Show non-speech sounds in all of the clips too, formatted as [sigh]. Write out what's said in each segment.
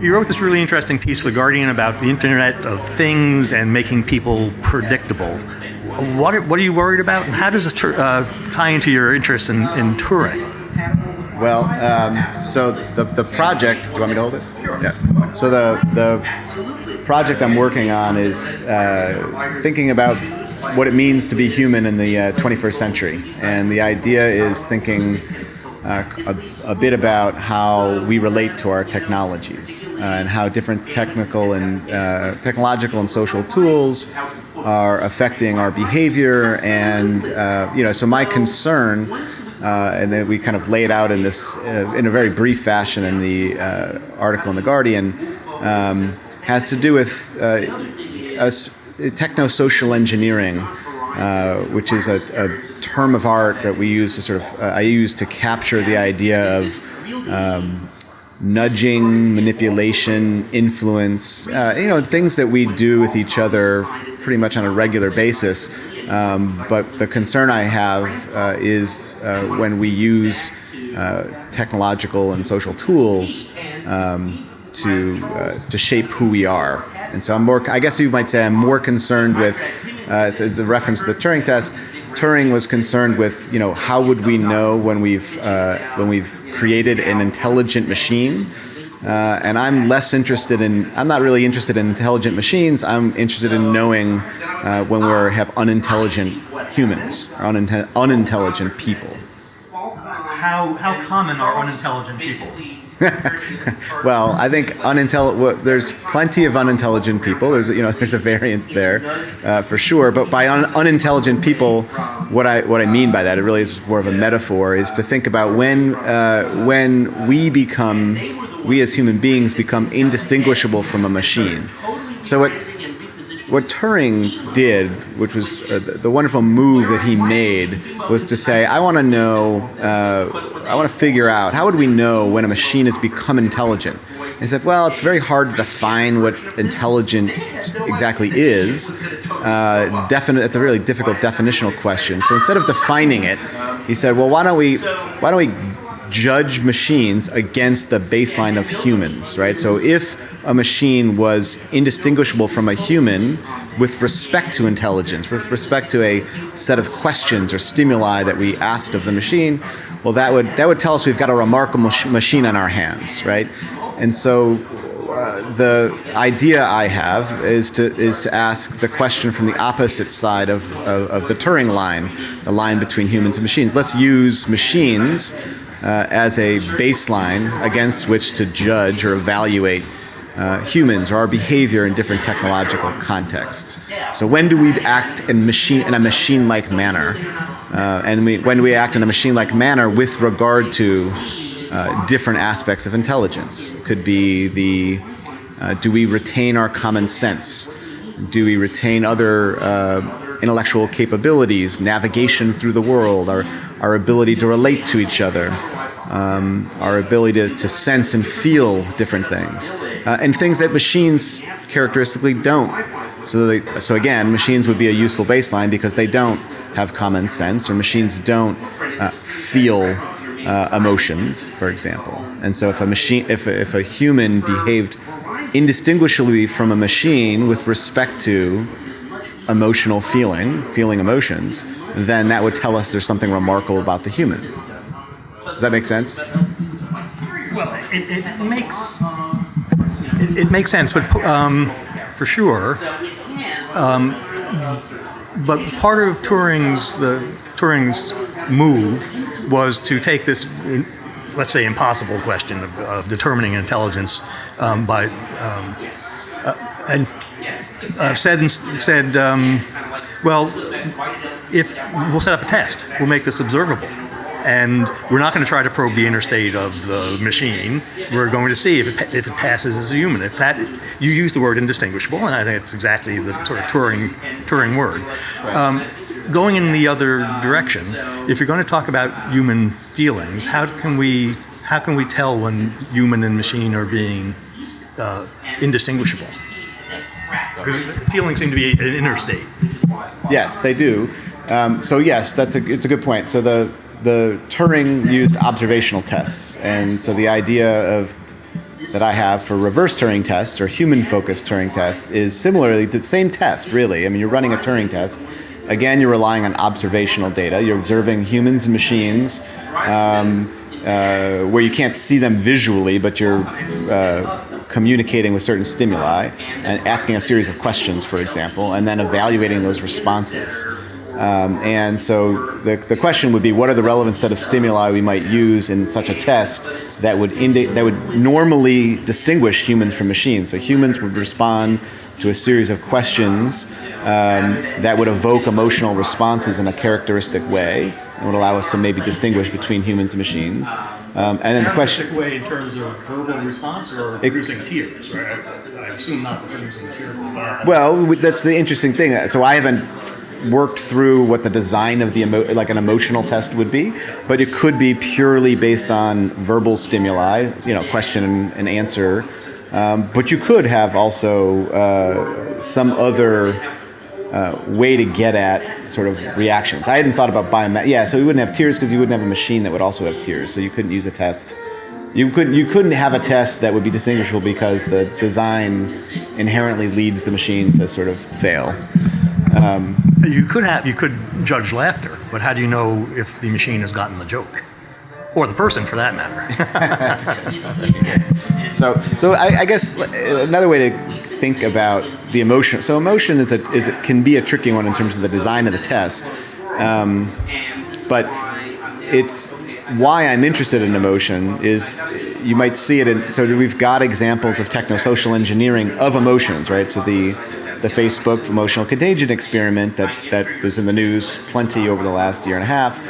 You wrote this really interesting piece The Guardian about the Internet of Things and making people predictable. What are, what are you worried about, and how does this uh, tie into your interest in, in Turing? Well, um, so the, the project, do you want me to hold it? Sure. Yeah. So the, the project I'm working on is uh, thinking about what it means to be human in the uh, 21st century. And the idea is thinking uh, a, a, bit about how we relate to our technologies uh, and how different technical and uh, technological and social tools are affecting our behavior. And, uh, you know, so my concern uh, and then we kind of lay it out in this in a very brief fashion in the article in the Guardian um, has to do with techno-social engineering, which is a, a, term of art that we use to sort of I use to capture the idea of um, nudging, manipulation, influence, you know, things that we do with each other pretty much on a regular basis um, but the concern I have uh, is uh, when we use uh, technological and social tools um, to uh, to shape who we are. And so I'm more. I guess you might say I'm more concerned with uh, the reference to the Turing test. Turing was concerned with, you know, how would we know when we've uh, when we've created an intelligent machine uh, and I'm less interested in, I'm not really interested in intelligent machines. I'm interested in knowing uh, when we have unintelligent humans or unintelligent people. How, how common are unintelligent people? [laughs] well, I think. Well, there's plenty of unintelligent people. There's you know there's a variance there, uh, for sure. But by un unintelligent people, what I what I mean by that, it really is more of a metaphor, is to think about when uh, when we become we as human beings become indistinguishable from a machine. So what what Turing did, which was uh, the, the, wonderful move that he made, was to say, I want to know, uh, I want to figure out, how would we know when a machine has become intelligent? And he said, well, it's very hard to define what intelligent exactly is. Uh, it's a really difficult definitional question. So instead of defining it, he said, well, why don't we, why don't we judge machines against the baseline of humans, right? So if a machine was indistinguishable from a human with respect to intelligence, with respect to a set of questions or stimuli that we asked of the machine, well, that would that would tell us we've got a remarkable machine on our hands, right? And so uh, the idea I have is to is to ask the question from the opposite side of, of, of the Turing line, the line between humans and machines. Let's use machines uh, as a baseline against which to judge or evaluate uh, humans or our behavior in different technological contexts. So when do we act in machine in a machine-like manner, uh, and we, when we act in a machine-like manner with regard to uh, different aspects of intelligence? Could be the uh, do we retain our common sense? Do we retain other uh, intellectual capabilities, navigation through the world, our, our ability to relate to each other, um, our ability to, to, sense and feel different things, uh, and things that machines characteristically don't. So, they, so again, machines would be a useful baseline because they don't have common sense, or machines don't uh, feel uh, emotions, for example. And so, if a machine, if a, if a human behaved indistinguishably from a machine with respect to emotional feeling, feeling emotions, then that would tell us there's something remarkable about the human. Does that make sense? Well, it, it makes it, it, makes sense, but um, for sure. Um, but part of Turing's the Turing's move was to take this, let's say, impossible question of, of determining intelligence um, by um, uh, and uh, said said, um, well, if we'll set up a test, we'll make this observable and we're not going to try to probe the inner state of the machine. We're going to see if it, if it passes as a human. If that, you use the word indistinguishable, and I think it's exactly the sort of Turing, Turing word. Um, going in the other direction, if you're going to talk about human feelings, how can we, how can we tell when human and machine are being uh, indistinguishable? Because feelings seem to be an inner state. Yes, they do. Um, so yes, that's a it's a good point. So the the Turing used observational tests, and so the idea of that I have for reverse Turing tests or human-focused Turing tests is similarly the same test, really. I mean, you're running a Turing test. Again, you're relying on observational data. You're observing humans and machines um, uh, where you can't see them visually, but you're uh, communicating with certain stimuli and asking a series of questions, for example, and then evaluating those responses. Um, and so the, the question would be, what are the relevant set of stimuli we might use in such a test that would indi- that would normally distinguish humans from machines? So humans would respond to a series of questions um, that would evoke emotional responses in a characteristic way and would allow us to maybe distinguish between humans and machines. Um, and then the question. Way in terms of verbal response or producing tears, right? I, I assume not producing tears. Well, that's the interesting thing. So I haven't worked through what the design of the emo- like an emotional test would be, but it could be purely based on verbal stimuli, you know, question and, answer. Um, but you could have also uh, some other uh, way to get at sort of reactions. I hadn't thought about biomet. Yeah, so you wouldn't have tears because you wouldn't have a machine that would also have tears. So you couldn't use a test. You couldn't you couldn't have a test that would be distinguishable because the design inherently leads the machine to sort of fail. You could have you could judge laughter, but how do you know if the machine has gotten the joke, or the person for that matter? [laughs] So, so I, I guess another way to think about the emotion. So, emotion is a is it can be a tricky one in terms of the design of the test, um, but it's why I'm interested in emotion is you might see it in. So we've got examples of technosocial engineering of emotions, right? So the the Facebook emotional contagion experiment that, that was in the news plenty over the last year and a half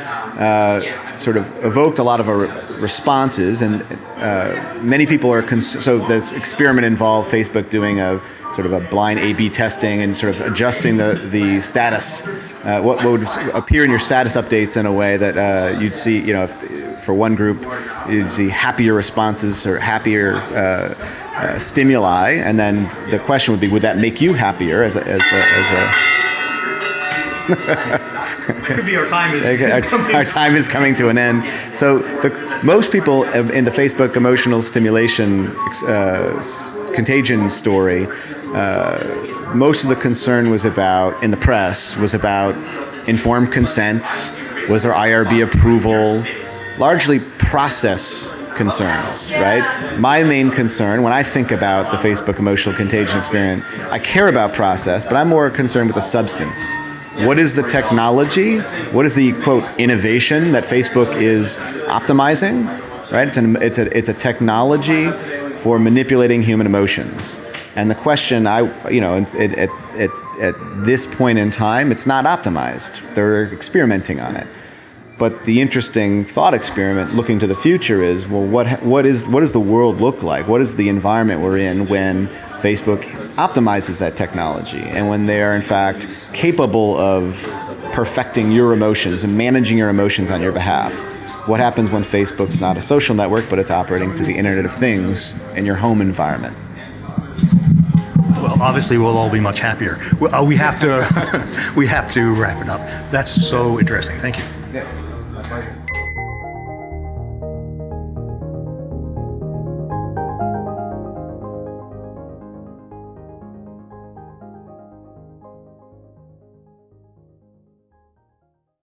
uh, sort of evoked a lot of our responses, and uh, many people are so the experiment involved Facebook doing a sort of a blind A/B testing and sort of adjusting the the status, uh, what, what would appear in your status updates in a way that uh, you'd see, you know, if, for one group, you'd see happier responses or happier. Uh, uh, stimuli, and then the question would be, would that make you happier as a, as the, as a [laughs] it could be our time is [laughs] Okay, our, our time is coming to an end. So the, most people in the Facebook emotional stimulation uh, contagion story, uh, most of the concern was about in the press was about informed consent, was there IRB approval, largely process concerns, right? My main concern when I think about the Facebook emotional contagion experiment, I care about process, but I'm more concerned with the substance. What is the technology? What is the quote innovation that Facebook is optimizing? Right? It's an it's a it's a technology for manipulating human emotions. And the question I you know at at, at, at this point in time, it's not optimized. They're experimenting on it. But the interesting thought experiment looking to the future is well, what, what, is, what does the world look like? What is the environment we're in when Facebook optimizes that technology and when they are, in fact, capable of perfecting your emotions and managing your emotions on your behalf? What happens when Facebook's not a social network, but it's operating through the Internet of Things in your home environment? Well, obviously, we'll all be much happier. Well, uh, we have to [laughs] we have to wrap it up. That's so interesting. Thank you.